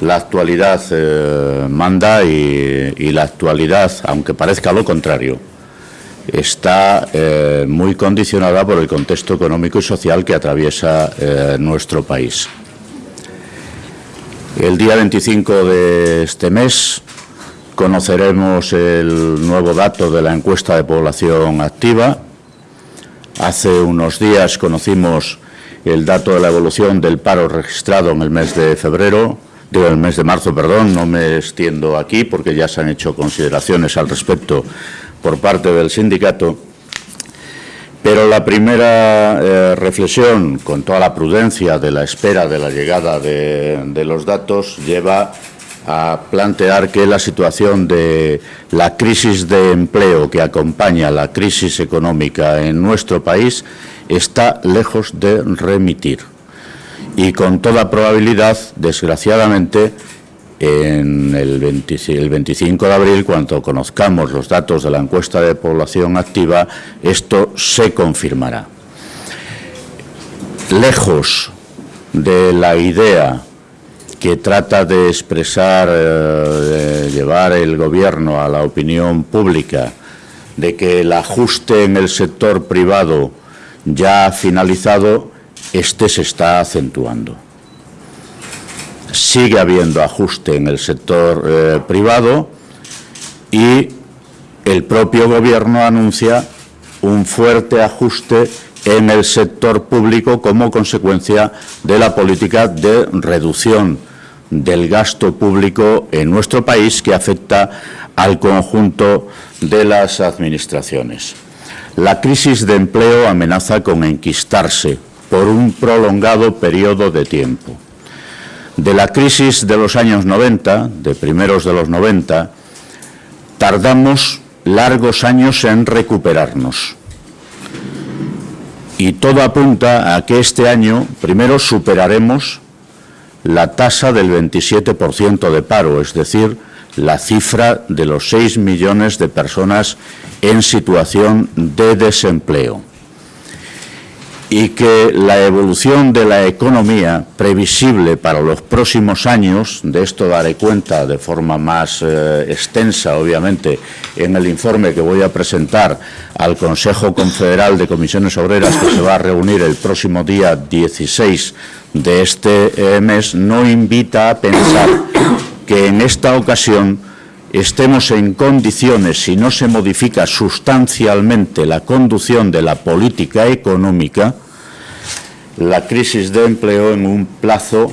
la actualidad eh, manda y, la actualidad, aunque parezca lo contrario, está eh, muy condicionada por el contexto económico y social que atraviesa eh, nuestro país. El día 25 de este mes conoceremos el nuevo dato de la encuesta de población activa. Hace unos días conocimos el dato de la evolución del paro registrado en el mes de febrero, digo el mes de marzo, perdón, no me extiendo aquí porque ya se han hecho consideraciones al respecto por parte del sindicato. Pero la primera eh, reflexión, con toda la prudencia de la espera de la llegada de, de los datos, lleva a plantear que la situación de la crisis de empleo que acompaña la crisis económica en nuestro país está lejos de remitir. Y con toda probabilidad, desgraciadamente, en el, 25 de abril, cuando conozcamos los datos de la encuesta de población activa, esto se confirmará. Lejos de la idea que trata de expresar, eh, de llevar el Gobierno a la opinión pública de que el ajuste en el sector privado ya finalizado, este se está acentuando. Sigue habiendo ajuste en el sector eh, privado y el propio Gobierno anuncia un fuerte ajuste en el sector público como consecuencia de la política de reducción del gasto público en nuestro país que afecta al conjunto de las administraciones. La crisis de empleo amenaza con enquistarse por un prolongado periodo de tiempo. De la crisis de los años 90, de primeros de los 90, tardamos largos años en recuperarnos. Y todo apunta a que este año primero superaremos la tasa del 27% de paro, es decir, la cifra de los 6 millones de personas en situación de desempleo y que la evolución de la economía previsible para los próximos años, de esto daré cuenta de forma más eh, extensa, obviamente, en el informe que voy a presentar al Consejo Confederal de Comisiones Obreras que se va a reunir el próximo día 16 de este eh, mes, no invita a pensar que en esta ocasión estemos en condiciones, si no se modifica sustancialmente la conducción de la política económica, la crisis de empleo en un plazo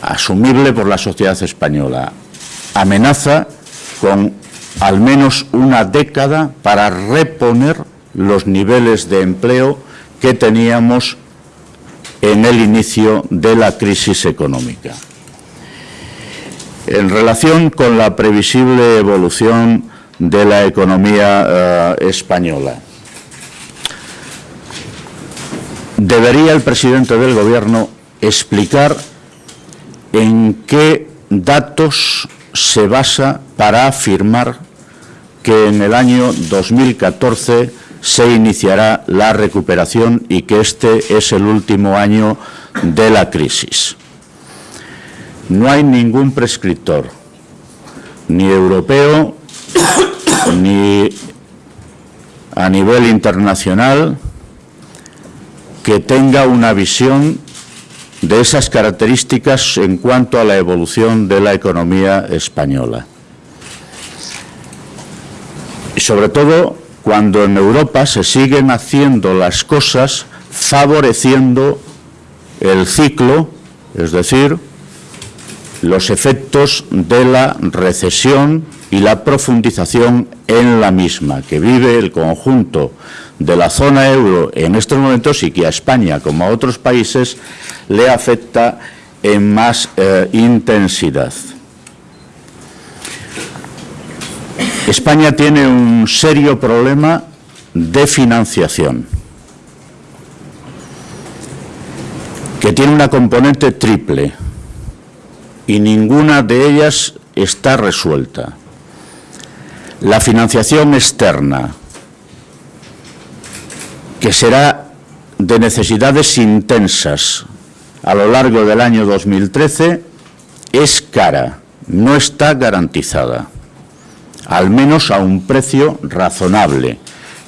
asumible por la sociedad española. Amenaza con al menos una década para reponer los niveles de empleo que teníamos en el inicio de la crisis económica. En relación con la previsible evolución de la economía eh, española, debería el presidente del Gobierno explicar en qué datos se basa para afirmar que en el año 2014 se iniciará la recuperación y que este es el último año de la crisis. No hay ningún prescriptor, ni europeo, ni a nivel internacional, que tenga una visión de esas características en cuanto a la evolución de la economía española. Y sobre todo cuando en Europa se siguen haciendo las cosas favoreciendo el ciclo, es decir, los efectos de la recesión y la profundización en la misma, que vive el conjunto de la zona euro en estos momentos y que a España, como a otros países, le afecta en más eh, intensidad. España tiene un serio problema de financiación, que tiene una componente triple y ninguna de ellas está resuelta. La financiación externa, que será de necesidades intensas a lo largo del año 2013 es cara, no está garantizada, al menos a un precio razonable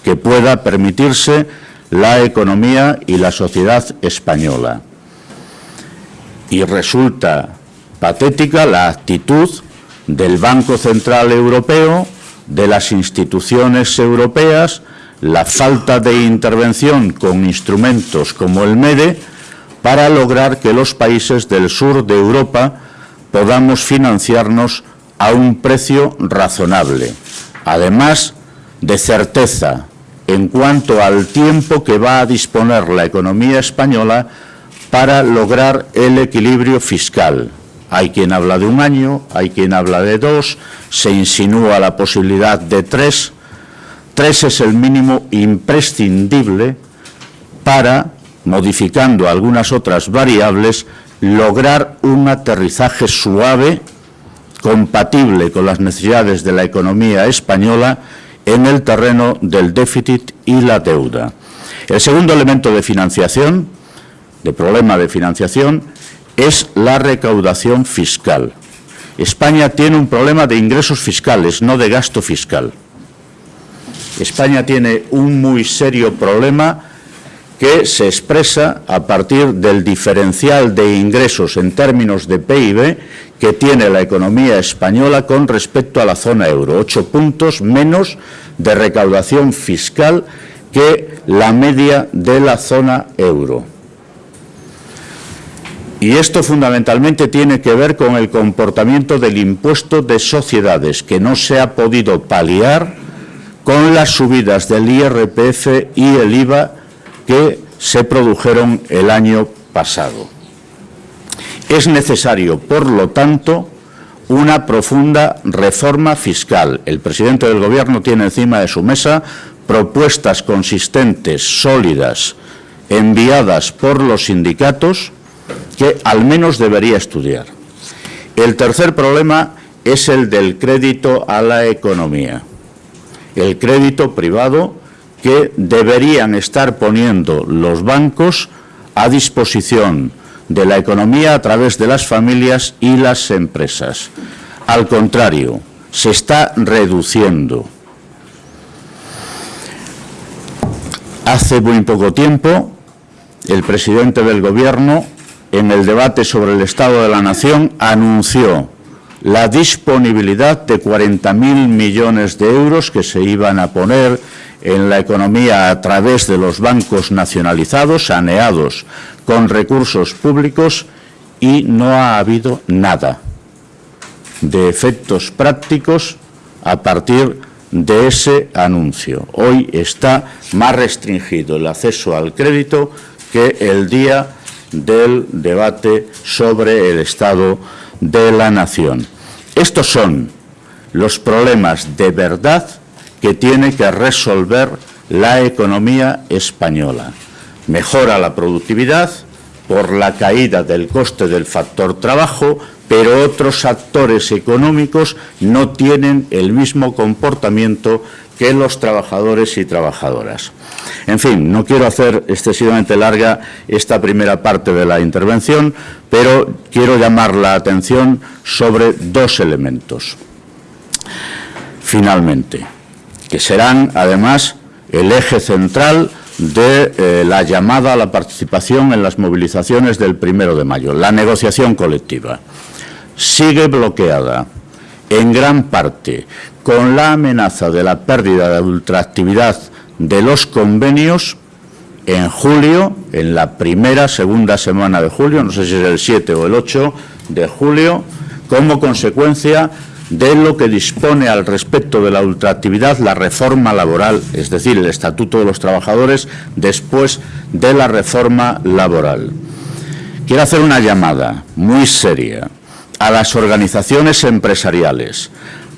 que pueda permitirse la economía y la sociedad española. Y resulta patética la actitud del Banco Central Europeo, de las instituciones europeas, la falta de intervención con instrumentos como el MEDE para lograr que los países del sur de Europa podamos financiarnos a un precio razonable, además de certeza en cuanto al tiempo que va a disponer la economía española para lograr el equilibrio fiscal. Hay quien habla de un año, hay quien habla de dos, se insinúa la posibilidad de tres. Tres es el mínimo imprescindible para, modificando algunas otras variables, lograr un aterrizaje suave, compatible con las necesidades de la economía española en el terreno del déficit y la deuda. El segundo elemento de financiación, de problema de financiación, es la recaudación fiscal. España tiene un problema de ingresos fiscales, no de gasto fiscal. España tiene un muy serio problema que se expresa a partir del diferencial de ingresos en términos de PIB que tiene la economía española con respecto a la zona euro, ocho puntos menos de recaudación fiscal que la media de la zona euro. Y esto fundamentalmente tiene que ver con el comportamiento del impuesto de sociedades, que no se ha podido paliar con las subidas del IRPF y el IVA que se produjeron el año pasado. Es necesario, por lo tanto, una profunda reforma fiscal. El presidente del Gobierno tiene encima de su mesa propuestas consistentes, sólidas, enviadas por los sindicatos, que al menos debería estudiar. El tercer problema es el del crédito a la economía. El crédito privado que deberían estar poniendo los bancos a disposición de la economía a través de las familias y las empresas. Al contrario, se está reduciendo. Hace muy poco tiempo, el presidente del Gobierno, en el debate sobre el Estado de la Nación, anunció la disponibilidad de 40.000 millones de euros que se iban a poner en la economía a través de los bancos nacionalizados, saneados con recursos públicos y no ha habido nada de efectos prácticos a partir de ese anuncio. Hoy está más restringido el acceso al crédito que el día del debate sobre el Estado de la Nación. Estos son los problemas de verdad que tiene que resolver la economía española. Mejora la productividad por la caída del coste del factor trabajo, pero otros actores económicos no tienen el mismo comportamiento que los trabajadores y trabajadoras. En fin, no quiero hacer excesivamente larga esta primera parte de la intervención, pero quiero llamar la atención sobre dos elementos. Finalmente, que serán, además, el eje central de eh, la llamada a la participación en las movilizaciones del primero de mayo, la negociación colectiva. Sigue bloqueada en gran parte con la amenaza de la pérdida de ultraactividad de los convenios en julio, en la primera, segunda semana de julio, no sé si es el 7 o el 8 de julio, como consecuencia de lo que dispone al respecto de la ultraactividad la reforma laboral, es decir, el Estatuto de los Trabajadores después de la reforma laboral. Quiero hacer una llamada muy seria a las organizaciones empresariales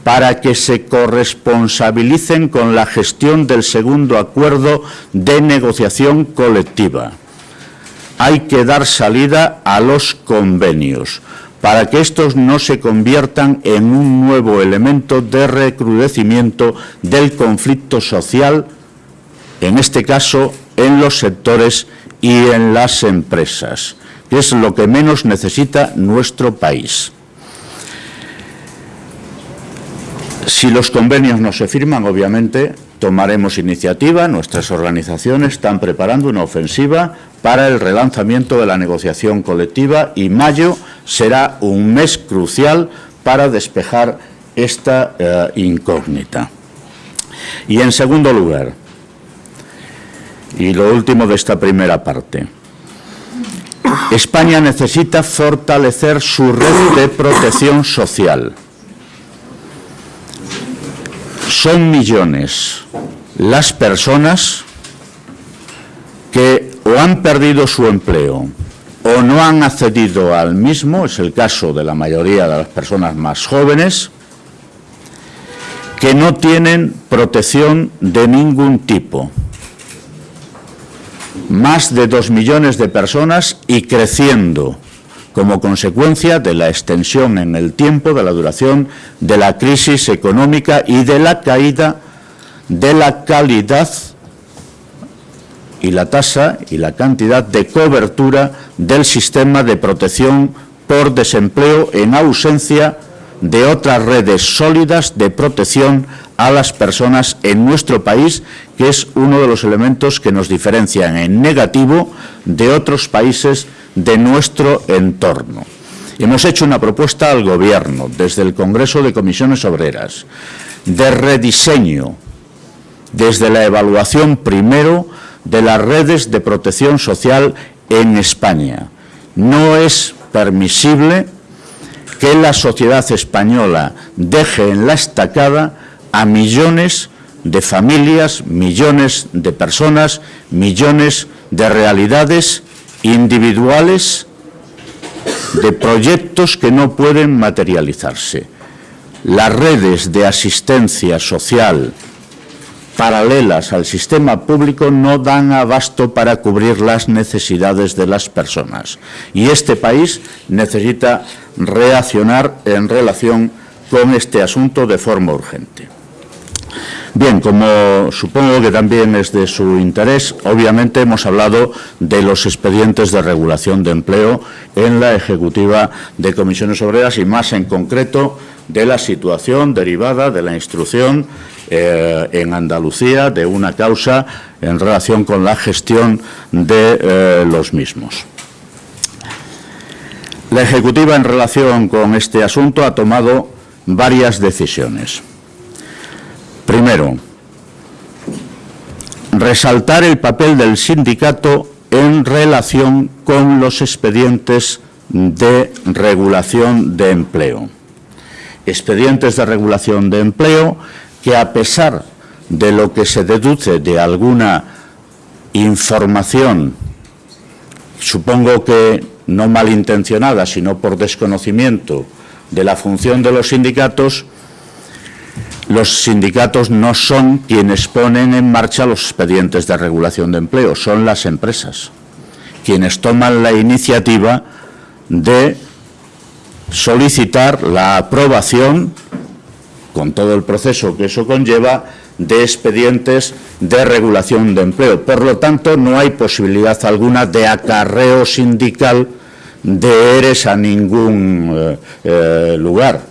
para que se corresponsabilicen con la gestión del segundo acuerdo de negociación colectiva. Hay que dar salida a los convenios para que estos no se conviertan en un nuevo elemento de recrudecimiento del conflicto social, en este caso en los sectores y en las empresas. Es lo que menos necesita nuestro país. Si los convenios no se firman, obviamente, tomaremos iniciativa. Nuestras organizaciones están preparando una ofensiva para el relanzamiento de la negociación colectiva y mayo será un mes crucial para despejar esta eh, incógnita. Y en segundo lugar, y lo último de esta primera parte, España necesita fortalecer su red de protección social. Son millones las personas que o han perdido su empleo o no han accedido al mismo, es el caso de la mayoría de las personas más jóvenes, que no tienen protección de ningún tipo. Más de dos millones de personas y creciendo como consecuencia de la extensión en el tiempo de la duración de la crisis económica y de la caída de la calidad y la tasa y la cantidad de cobertura del sistema de protección por desempleo en ausencia de otras redes sólidas de protección a las personas en nuestro país, que es uno de los elementos que nos diferencian en negativo de otros países de nuestro entorno. Hemos hecho una propuesta al Gobierno, desde el Congreso de Comisiones Obreras, de rediseño, desde la evaluación primero de las redes de protección social en España. No es permisible que la sociedad española deje en la estacada a millones de familias, millones de personas, millones de realidades individuales, de proyectos que no pueden materializarse. Las redes de asistencia social paralelas al sistema público no dan abasto para cubrir las necesidades de las personas. Y este país necesita reaccionar en relación con este asunto de forma urgente. Bien, como supongo que también es de su interés, obviamente hemos hablado de los expedientes de regulación de empleo en la Ejecutiva de Comisiones Obreras y más en concreto de la situación derivada de la instrucción eh, en Andalucía de una causa en relación con la gestión de eh, los mismos. La Ejecutiva en relación con este asunto ha tomado varias decisiones. Primero, resaltar el papel del sindicato en relación con los expedientes de regulación de empleo. Expedientes de regulación de empleo que a pesar de lo que se deduce de alguna información, supongo que no malintencionada, sino por desconocimiento de la función de los sindicatos, los sindicatos no son quienes ponen en marcha los expedientes de regulación de empleo, son las empresas quienes toman la iniciativa de solicitar la aprobación, con todo el proceso que eso conlleva, de expedientes de regulación de empleo. Por lo tanto, no hay posibilidad alguna de acarreo sindical de ERES a ningún eh, eh, lugar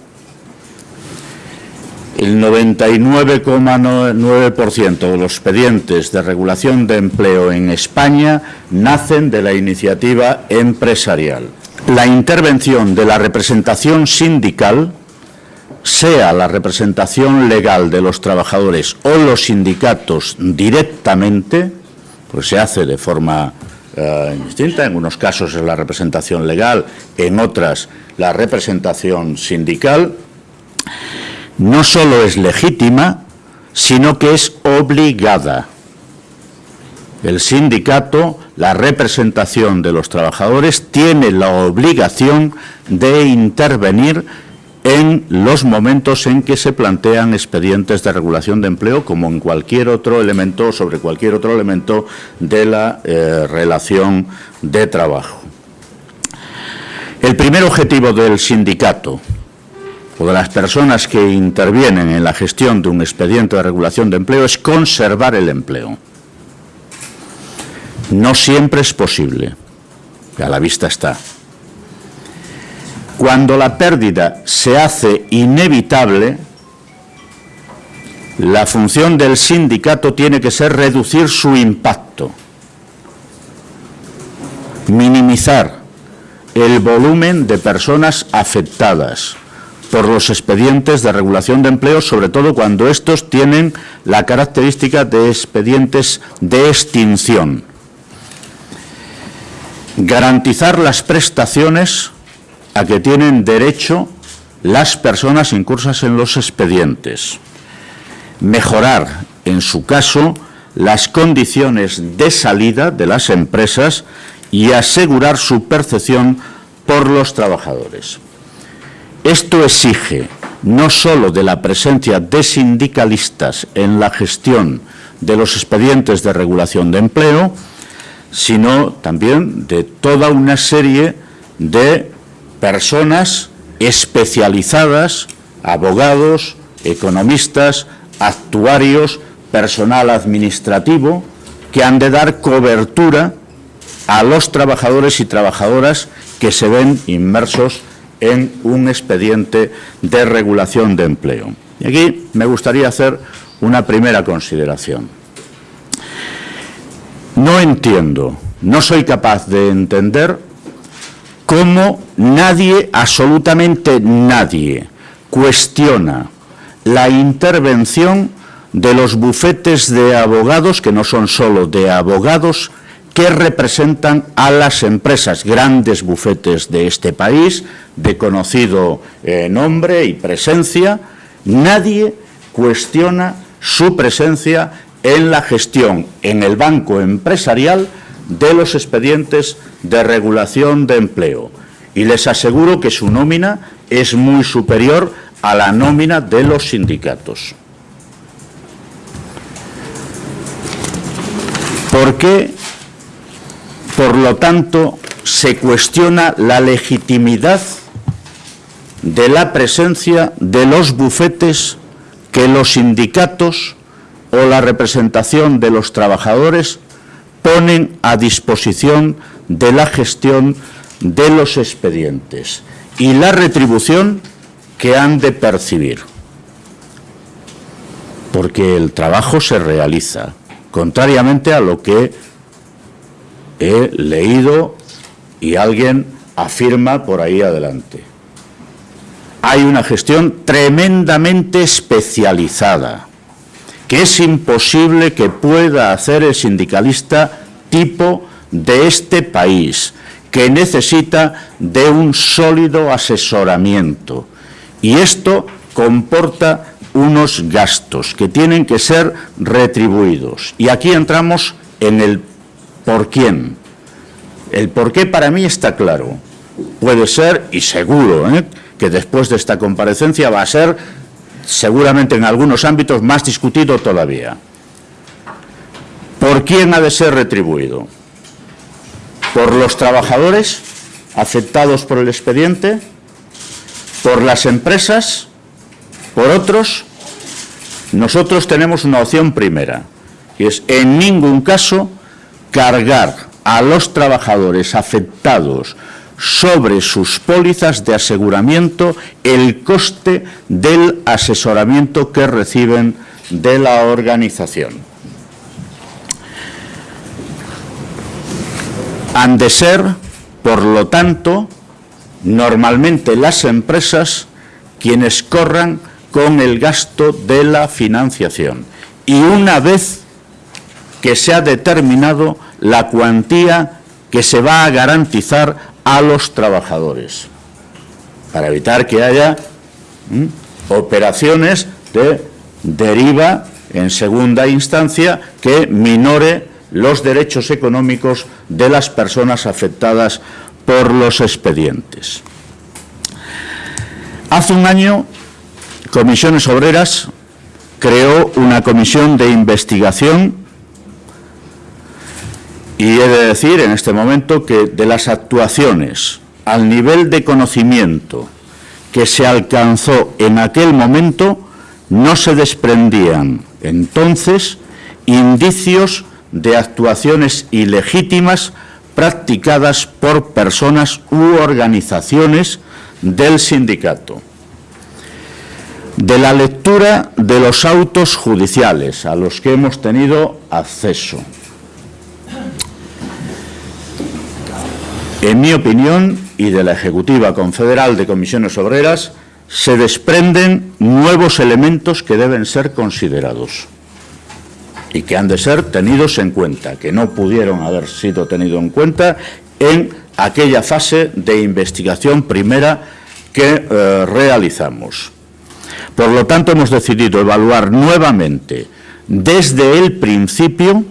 el 99,9% de los expedientes de regulación de empleo en España nacen de la iniciativa empresarial. La intervención de la representación sindical, sea la representación legal de los trabajadores o los sindicatos directamente, pues se hace de forma eh, distinta, en unos casos es la representación legal, en otras la representación sindical, no solo es legítima, sino que es obligada. El sindicato, la representación de los trabajadores, tiene la obligación de intervenir en los momentos en que se plantean expedientes de regulación de empleo, como en cualquier otro elemento, sobre cualquier otro elemento de la eh, relación de trabajo. El primer objetivo del sindicato, o de las personas que intervienen en la gestión de un expediente de regulación de empleo es conservar el empleo. No siempre es posible. a la vista está. Cuando la pérdida se hace inevitable, la función del sindicato tiene que ser reducir su impacto, minimizar el volumen de personas afectadas por los expedientes de regulación de empleo, sobre todo cuando estos tienen la característica de expedientes de extinción. Garantizar las prestaciones a que tienen derecho las personas incursas en los expedientes mejorar, en su caso, las condiciones de salida de las empresas y asegurar su percepción por los trabajadores. Esto exige no solo de la presencia de sindicalistas en la gestión de los expedientes de regulación de empleo, sino también de toda una serie de personas especializadas, abogados, economistas, actuarios, personal administrativo, que han de dar cobertura a los trabajadores y trabajadoras que se ven inmersos en un expediente de regulación de empleo. Y aquí me gustaría hacer una primera consideración. No entiendo, no soy capaz de entender cómo nadie, absolutamente nadie, cuestiona la intervención de los bufetes de abogados, que no son solo de abogados, que representan a las empresas, grandes bufetes de este país, de conocido eh, nombre y presencia. Nadie cuestiona su presencia en la gestión en el banco empresarial de los expedientes de regulación de empleo. Y les aseguro que su nómina es muy superior a la nómina de los sindicatos. ¿Por qué, por lo tanto, se cuestiona la legitimidad de la presencia de los bufetes que los sindicatos o la representación de los trabajadores ponen a disposición de la gestión de los expedientes y la retribución que han de percibir. Porque el trabajo se realiza, contrariamente a lo que he leído y alguien afirma por ahí adelante. Hay una gestión tremendamente especializada, que es imposible que pueda hacer el sindicalista tipo de este país, que necesita de un sólido asesoramiento, y esto comporta unos gastos que tienen que ser retribuidos. Y aquí entramos en el por quién. El por qué para mí está claro. Puede ser, y seguro, ¿eh? que después de esta comparecencia va a ser, seguramente en algunos ámbitos, más discutido todavía. ¿Por quién ha de ser retribuido? ¿Por los trabajadores afectados por el expediente? por las empresas, por otros, nosotros tenemos una opción primera, que es en ningún caso cargar a los trabajadores afectados sobre sus pólizas de aseguramiento el coste del asesoramiento que reciben de la organización. Han de ser, por lo tanto, normalmente las empresas quienes corran con el gasto de la financiación. Y una vez que se ha determinado la cuantía que se va a garantizar a los trabajadores, para evitar que haya operaciones de deriva en segunda instancia que minore los derechos económicos de las personas afectadas por los expedientes. Hace un año, Comisiones Obreras creó una comisión de investigación y he de decir en este momento que de las actuaciones al nivel de conocimiento que se alcanzó en aquel momento no se desprendían entonces indicios de actuaciones ilegítimas practicadas por personas u organizaciones del sindicato. De la lectura de los autos judiciales a los que hemos tenido acceso. En mi opinión, y de la Ejecutiva Confederal de Comisiones Obreras, se desprenden nuevos elementos que deben ser considerados y que han de ser tenidos en cuenta, que no pudieron haber sido tenidos en cuenta en aquella fase de investigación primera que eh, realizamos. Por lo tanto, hemos decidido evaluar nuevamente, desde el principio,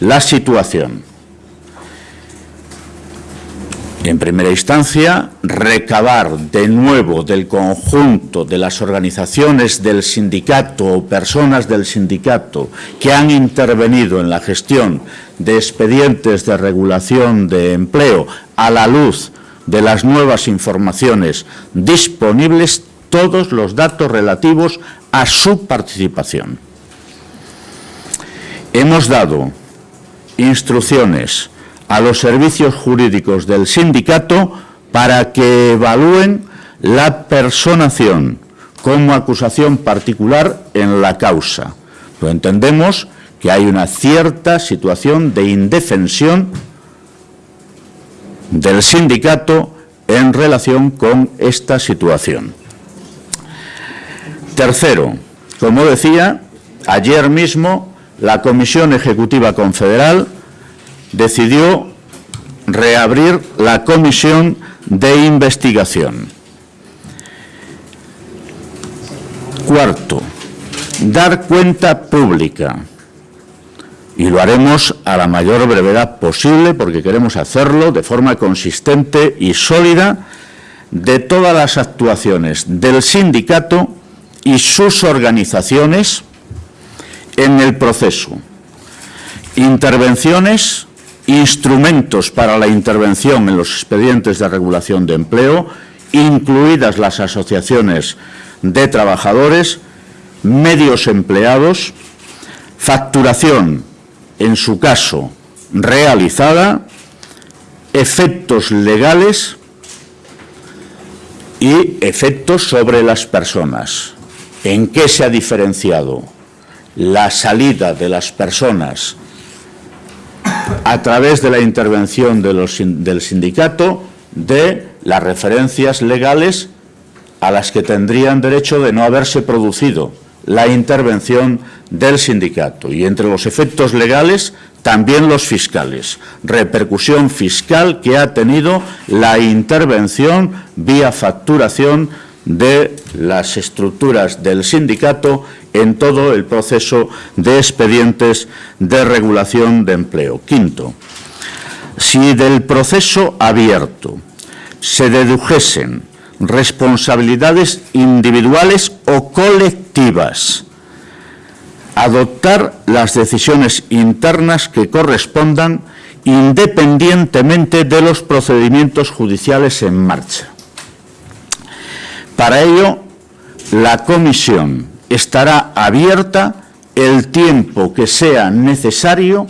la situación en primera instancia, recabar de nuevo del conjunto de las organizaciones del sindicato o personas del sindicato que han intervenido en la gestión de expedientes de regulación de empleo a la luz de las nuevas informaciones disponibles todos los datos relativos a su participación. Hemos dado instrucciones a los servicios jurídicos del sindicato para que evalúen la personación como acusación particular en la causa. Pues entendemos que hay una cierta situación de indefensión del sindicato en relación con esta situación. Tercero, como decía, ayer mismo la Comisión Ejecutiva Confederal decidió reabrir la comisión de investigación. Cuarto, dar cuenta pública. Y lo haremos a la mayor brevedad posible porque queremos hacerlo de forma consistente y sólida de todas las actuaciones del sindicato y sus organizaciones en el proceso. Intervenciones instrumentos para la intervención en los expedientes de regulación de empleo, incluidas las asociaciones de trabajadores, medios empleados, facturación, en su caso, realizada, efectos legales y efectos sobre las personas. ¿En qué se ha diferenciado la salida de las personas a través de la intervención del sindicato de las referencias legales a las que tendrían derecho de no haberse producido la intervención del sindicato. Y entre los efectos legales, también los fiscales. Repercusión fiscal que ha tenido la intervención vía facturación de las estructuras del sindicato en todo el proceso de expedientes de regulación de empleo. Quinto, si del proceso abierto se dedujesen responsabilidades individuales o colectivas, adoptar las decisiones internas que correspondan independientemente de los procedimientos judiciales en marcha. Para ello, la comisión estará abierta el tiempo que sea necesario,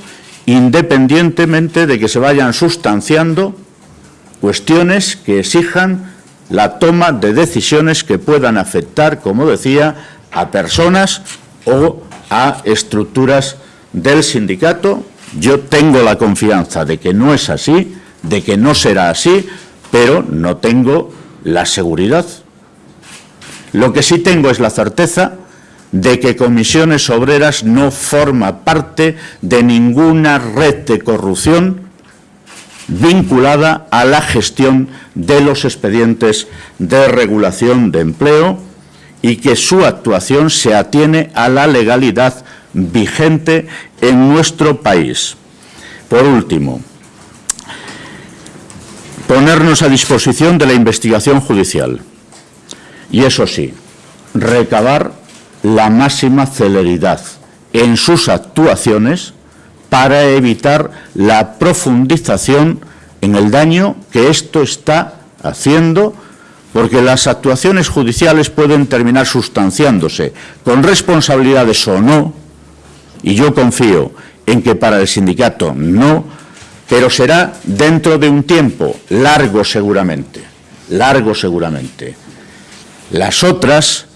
independientemente de que se vayan sustanciando cuestiones que exijan la toma de decisiones que puedan afectar, como decía, a personas o a estructuras del sindicato. Yo tengo la confianza de que no es así, de que no será así, pero no tengo la seguridad lo que sí tengo es la certeza de que Comisiones Obreras no forma parte de ninguna red de corrupción vinculada a la gestión de los expedientes de regulación de empleo y que su actuación se atiene a la legalidad vigente en nuestro país. Por último, ponernos a disposición de la investigación judicial y eso sí, recabar la máxima celeridad en sus actuaciones para evitar la profundización en el daño que esto está haciendo, porque las actuaciones judiciales pueden terminar sustanciándose con responsabilidades o no, y yo confío en que para el sindicato no, pero será dentro de un tiempo largo seguramente, largo seguramente. Las otras,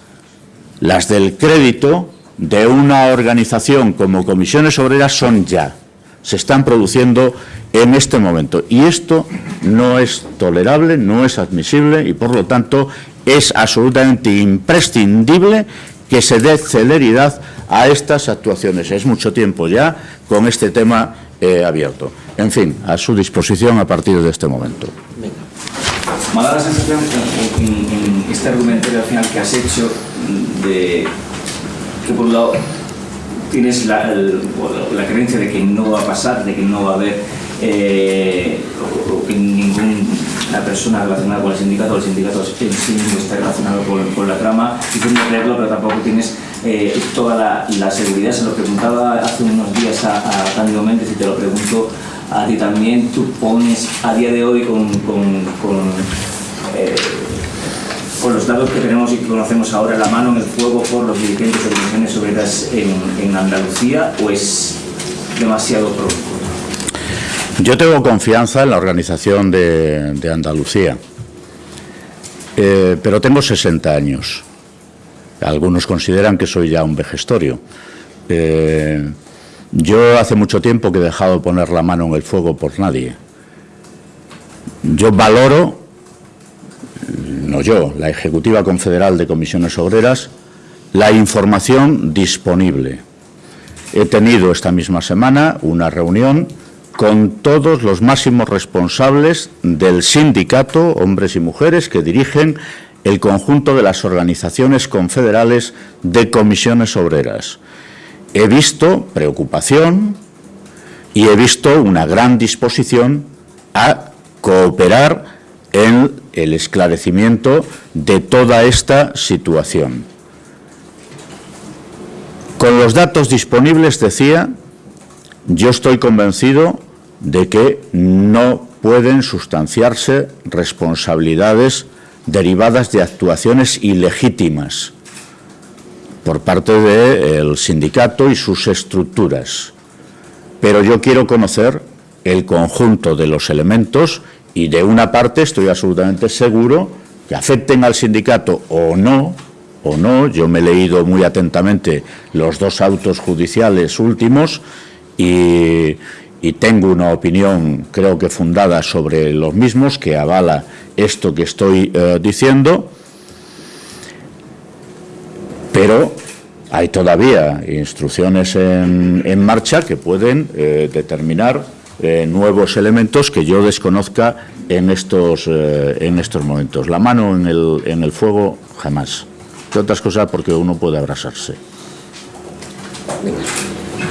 las del crédito de una organización como Comisiones Obreras son ya, se están produciendo en este momento. Y esto no es tolerable, no es admisible y, por lo tanto, es absolutamente imprescindible que se dé celeridad a estas actuaciones. Es mucho tiempo ya con este tema eh, abierto. En fin, a su disposición a partir de este momento. Me da la sensación en, en, este argumentario al final que has hecho de que por un lado tienes la, creencia de que no va a pasar, de que no va a haber eh, o, que ninguna persona relacionada con el sindicato o el sindicato en sí mismo esté relacionado con, la trama y tienes creerlo, pero tampoco tienes eh, toda la, seguridad. Se lo preguntaba hace unos días a, a Méndez y te lo pregunto a ti también. Tú pones a día de hoy con eh, con los datos que tenemos y que conocemos ahora la mano en el fuego por los dirigentes de organizaciones obreras en, en Andalucía o es demasiado pronto? Yo tengo confianza en la organización de, Andalucía, eh, pero tengo 60 años. Algunos consideran que soy ya un vejestorio. Eh, yo hace mucho tiempo que he dejado de poner la mano en el fuego por nadie. Yo valoro yo, la Ejecutiva Confederal de Comisiones Obreras, la información disponible. He tenido esta misma semana una reunión con todos los máximos responsables del sindicato, hombres y mujeres, que dirigen el conjunto de las organizaciones confederales de comisiones obreras. He visto preocupación y he visto una gran disposición a cooperar en el esclarecimiento de toda esta situación. Con los datos disponibles, decía, yo estoy convencido de que no pueden sustanciarse responsabilidades derivadas de actuaciones ilegítimas por parte del sindicato y sus estructuras. Pero yo quiero conocer el conjunto de los elementos y de una parte estoy absolutamente seguro que afecten al sindicato o no, o no, yo me he leído muy atentamente los dos autos judiciales últimos y, tengo una opinión, creo que fundada sobre los mismos, que avala esto que estoy eh, diciendo, pero hay todavía instrucciones en, en marcha que pueden eh, determinar eh, nuevos elementos que yo desconozca en estos, eh, en estos momentos. La mano en el, en el fuego, jamás. Otras cosas porque uno puede abrasarse.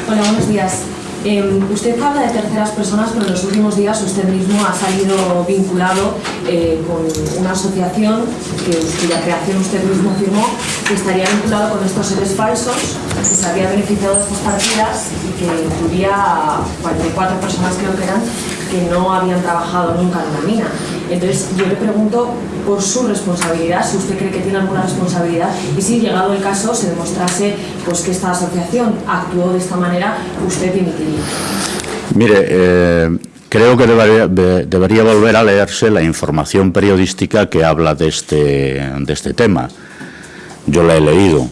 Hola, buenos días. Eh, usted habla de terceras personas, pero en los últimos días usted mismo ha salido vinculado eh, con una asociación que, cuya creación usted mismo firmó, que estaría vinculado con estos seres falsos, que se había beneficiado de estas partidas y que incluía a 44 personas, creo que eran, que no habían trabajado nunca en una mina. Entonces, yo le pregunto por su responsabilidad, si usted cree que tiene alguna responsabilidad y si, llegado el caso, se demostrase pues, que esta asociación actuó de esta manera, usted dimitiría. Mire, eh, creo que debería, de, debería, volver a leerse la información periodística que habla de este, de este tema. Yo la he leído.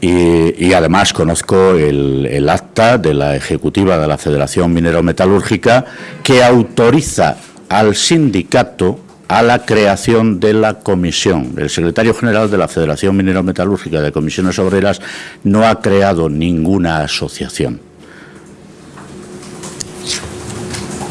Y, y, además conozco el, el, acta de la ejecutiva de la Federación Minero Metalúrgica que autoriza al sindicato a la creación de la comisión. El secretario general de la Federación Minero Metalúrgica de Comisiones Obreras no ha creado ninguna asociación.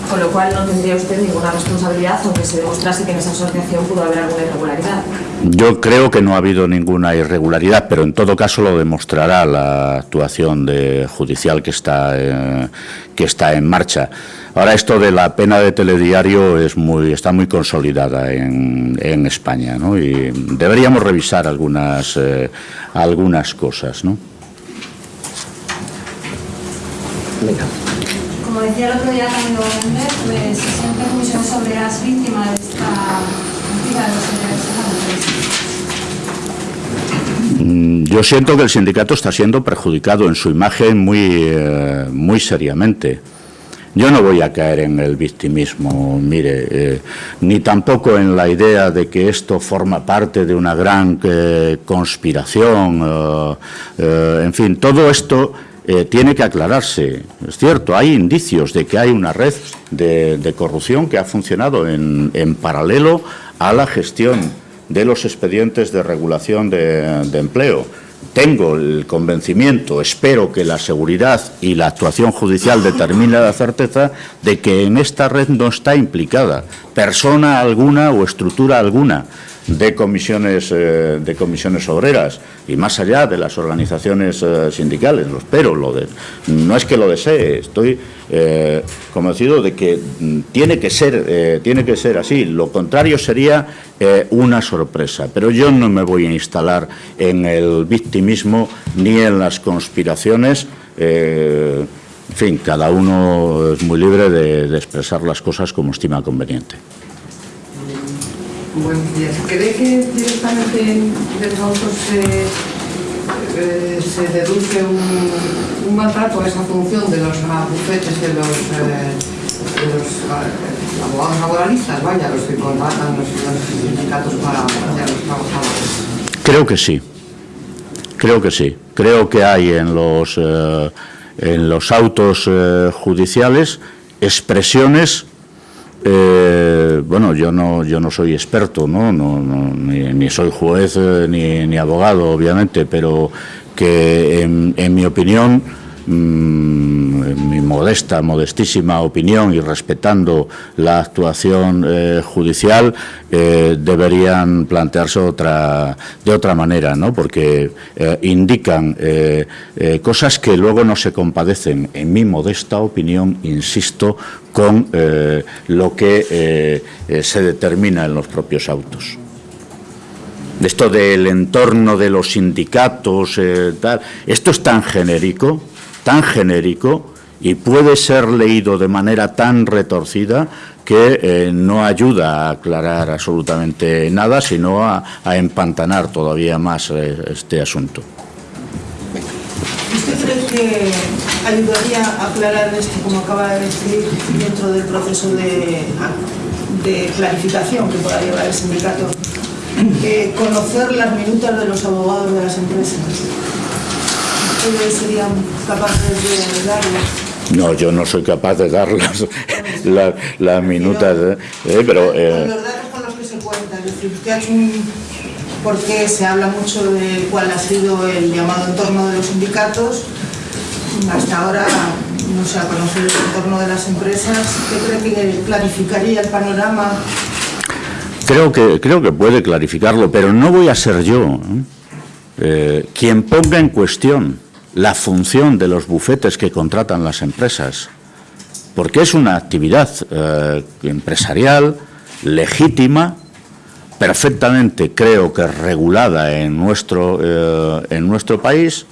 Con lo cual no tendría usted ninguna responsabilidad aunque se demostrase que en esa asociación pudo haber alguna irregularidad. Yo creo que no ha habido ninguna irregularidad, pero en todo caso lo demostrará la actuación de judicial que está, eh, que está en marcha. Ahora esto de la pena de telediario es muy, está muy consolidada en, en España ¿no? y deberíamos revisar algunas, eh, algunas cosas. ¿no? Venga. Como decía el otro día Camilo Méndez, pues se sienten comisiones obreras víctimas de esta política de los mm, Yo siento que el sindicato está siendo perjudicado en su imagen muy, eh, muy seriamente. Yo no voy a caer en el victimismo, mire, eh, ni tampoco en la idea de que esto forma parte de una gran eh, conspiración. Eh, en fin, todo esto tiene que aclararse. Es cierto, hay indicios de que hay una red de, corrupción que ha funcionado en, paralelo a la gestión de los expedientes de regulación de empleo tengo el convencimiento, espero que la seguridad y la actuación judicial determine la certeza de que en esta red no está implicada persona alguna o estructura alguna de comisiones, eh, de comisiones obreras y más allá de las organizaciones eh, sindicales, lo espero, lo de, no es que lo desee, estoy eh, convencido de que mm, tiene que, ser, tiene que ser así, lo contrario sería una sorpresa, pero yo no me voy a instalar en el victimismo ni en las conspiraciones, en fin, cada uno es muy libre de expresar las cosas como estima conveniente. Buenos días. ¿Cree que directamente de los autos se, eh, se deduce un, un, maltrato a esa función de los bufetes de los, eh, de los eh, abogados laboralistas, vaya, los que contratan los, los sindicatos para, para los trabajadores? Creo que sí. Creo que sí. Creo que hay en los, en los autos judiciales expresiones bueno, yo no, yo no soy experto, ¿no? no, ni, soy juez eh, ni, ni, abogado, obviamente, pero que en mi opinión en mi modesta, modestísima opinión y respetando la actuación eh, judicial, eh, deberían plantearse otra, de otra manera, ¿no? porque eh, indican cosas que luego no se compadecen, en mi modesta opinión, insisto, con lo que se determina en los propios autos. Esto del entorno de los sindicatos, esto es tan genérico tan genérico y puede ser leído de manera tan retorcida que eh, no ayuda a aclarar absolutamente nada, sino a, a empantanar todavía más eh, este asunto. ¿Usted cree que ayudaría a aclarar esto, como acaba de decir, dentro del proceso de, de clarificación que pueda llevar el sindicato, que conocer las minutas de los abogados de las empresas? ¿Ustedes serían capaces de darlas? No, yo no soy capaz de dar las, las, las minutas, pero, ¿eh? eh pero eh, los datos con los que se cuenta, es decir, usted ha hecho un... porque se habla mucho de cuál ha sido el llamado entorno de los sindicatos, hasta ahora no se ha conocido el entorno de las empresas, ¿qué cree que clarificaría el panorama? Creo que, creo que puede clarificarlo, pero no voy a ser yo. Eh, quien ponga en cuestión la función de los bufetes que contratan las empresas, porque es una actividad eh, empresarial legítima, perfectamente creo que regulada en nuestro, eh, en nuestro país.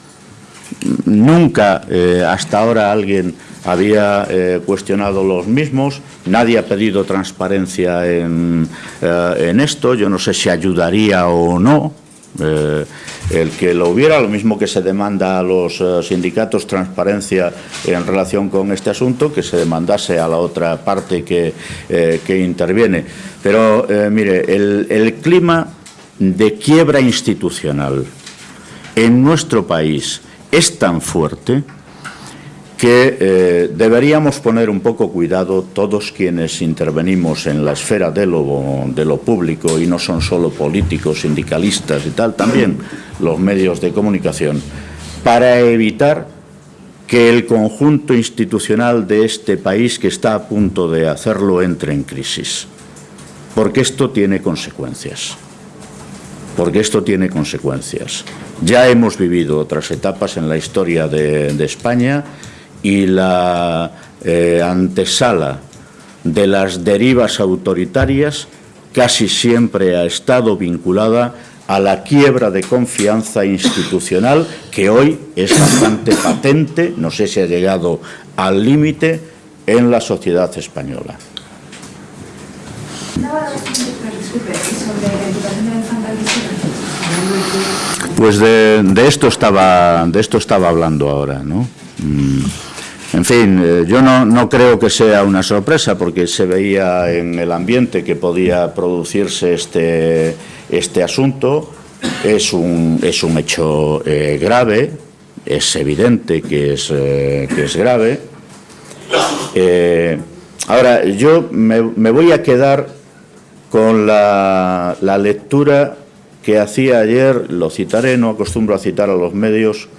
Nunca eh, hasta ahora alguien había cuestionado los mismos, nadie ha pedido transparencia en, en esto, yo no sé si ayudaría o no, eh, el que lo hubiera, lo mismo que se demanda a los eh, sindicatos transparencia en relación con este asunto, que se demandase a la otra parte que, eh, que interviene. Pero, mire, el, el clima de quiebra institucional en nuestro país es tan fuerte que eh, deberíamos poner un poco cuidado todos quienes intervenimos en la esfera de lo, de lo público y no son solo políticos, sindicalistas y tal, también los medios de comunicación, para evitar que el conjunto institucional de este país que está a punto de hacerlo entre en crisis. Porque esto tiene consecuencias. Porque esto tiene consecuencias. Ya hemos vivido otras etapas en la historia de, de España y la eh, antesala de las derivas autoritarias casi siempre ha estado vinculada a la quiebra de confianza institucional que hoy es bastante patente, no sé si ha llegado al límite, en la sociedad española. Pues de, de, esto estaba, de esto estaba hablando ahora, ¿no? Mm. En fin, eh, yo no, no, creo que sea una sorpresa porque se veía en el ambiente que podía producirse este, este asunto. Es un, es un hecho eh, grave, es evidente que es, eh, que es grave. Eh, ahora, yo me, me, voy a quedar con la, la lectura que hacía ayer, lo citaré, no acostumbro a citar a los medios,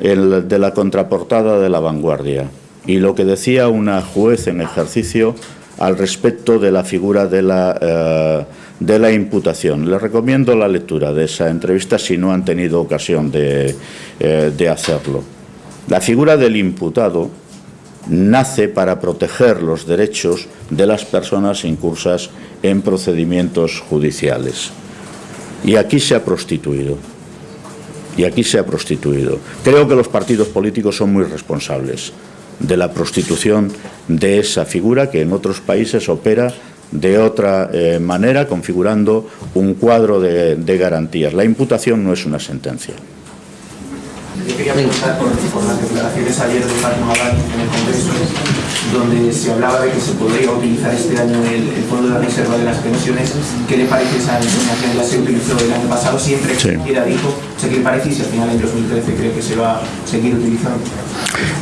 el, de la contraportada de La Vanguardia y lo que decía una juez en ejercicio al respecto de la figura de la, eh, de la imputación. Les recomiendo la lectura de esa entrevista si no han tenido ocasión de, eh, de hacerlo. La figura del imputado nace para proteger los derechos de las personas incursas en procedimientos judiciales. Y aquí se ha prostituido y aquí se ha prostituido. Creo que los partidos políticos son muy responsables de la prostitución de esa figura que en otros países opera de otra eh, manera, configurando un cuadro de, garantías. La imputación no es una sentencia. Quería preguntar por, por las declaraciones ayer de en el Congreso, donde se hablaba de que se podría utilizar este año el, el Fondo de Reserva de las Pensiones. ¿Qué le parece esa información? Ya se utilizó el año pasado, siempre que Sí. quiera dijo. O sea, ¿qué le parece y si al final en 2013 cree que se va a seguir utilizando?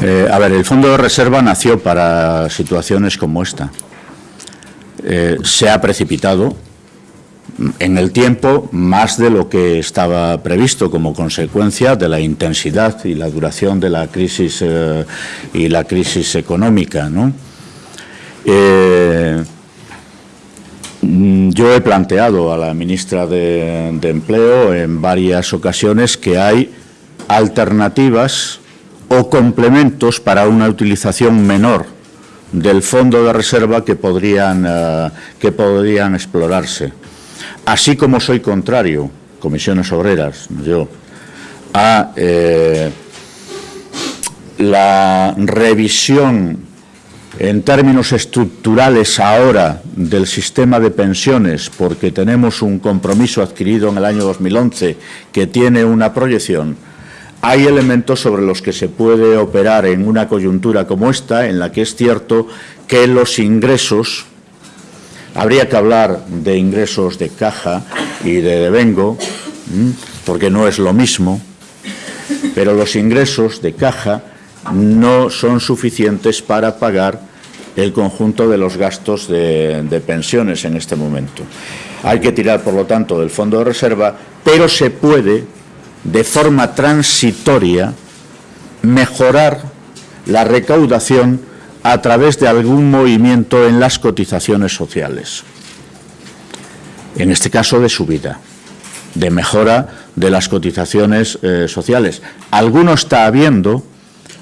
Eh, a ver, el Fondo de Reserva nació para situaciones como esta. Eh, se ha precipitado en el tiempo más de lo que estaba previsto como consecuencia de la intensidad y la duración de la crisis eh, y la crisis económica. Eh, yo he planteado a la ministra de, de Empleo en varias ocasiones que hay alternativas o complementos para una utilización menor del fondo de reserva que podrían, eh, que podrían explorarse. Así como soy contrario, comisiones obreras, yo, a eh, la revisión en términos estructurales ahora del sistema de pensiones, porque tenemos un compromiso adquirido en el año 2011 que tiene una proyección, hay elementos sobre los que se puede operar en una coyuntura como esta, en la que es cierto que los ingresos, habría que hablar de ingresos de caja y de devengo, porque no es lo mismo, pero los ingresos de caja no son suficientes para pagar el conjunto de los gastos de, de pensiones en este momento. Hay que tirar, por lo tanto, del fondo de reserva, pero se puede de forma transitoria mejorar la recaudación a través de algún movimiento en las cotizaciones sociales. En este caso de subida, de mejora de las cotizaciones eh, sociales. Alguno está habiendo,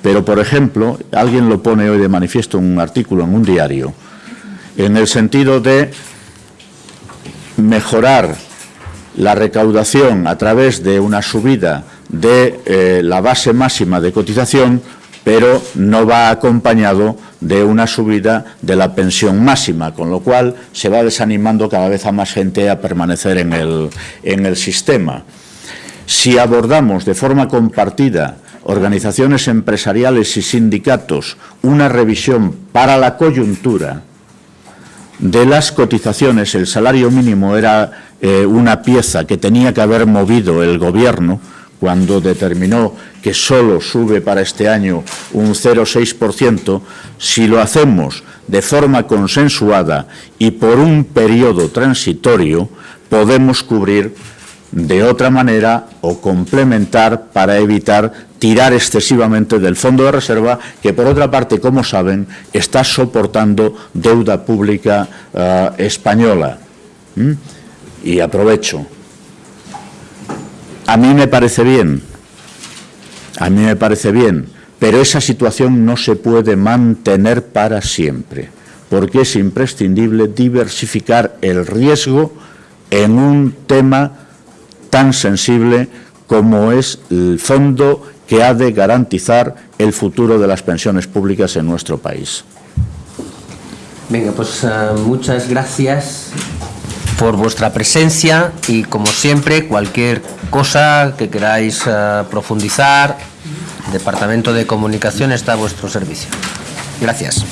pero por ejemplo, alguien lo pone hoy de manifiesto en un artículo en un diario, en el sentido de mejorar la recaudación a través de una subida de eh, la base máxima de cotización, pero no va acompañado de una subida de la pensión máxima, con lo cual se va desanimando cada vez a más gente a permanecer en el, en el sistema. Si abordamos de forma compartida organizaciones empresariales y sindicatos una revisión para la coyuntura de las cotizaciones, el salario mínimo era eh, una pieza que tenía que haber movido el Gobierno cuando determinó que solo sube para este año un 0,6%, si lo hacemos de forma consensuada y por un periodo transitorio, podemos cubrir de otra manera o complementar para evitar tirar excesivamente del fondo de reserva, que por otra parte, como saben, está soportando deuda pública uh, española. ¿Mm? Y aprovecho. A mí me parece bien, a mí me parece bien, pero esa situación no se puede mantener para siempre, porque es imprescindible diversificar el riesgo en un tema tan sensible como es el fondo que ha de garantizar el futuro de las pensiones públicas en nuestro país. Venga, pues uh, muchas gracias por vuestra presencia y como siempre cualquier cosa que queráis uh, profundizar Departamento de Comunicación está a vuestro servicio. Gracias.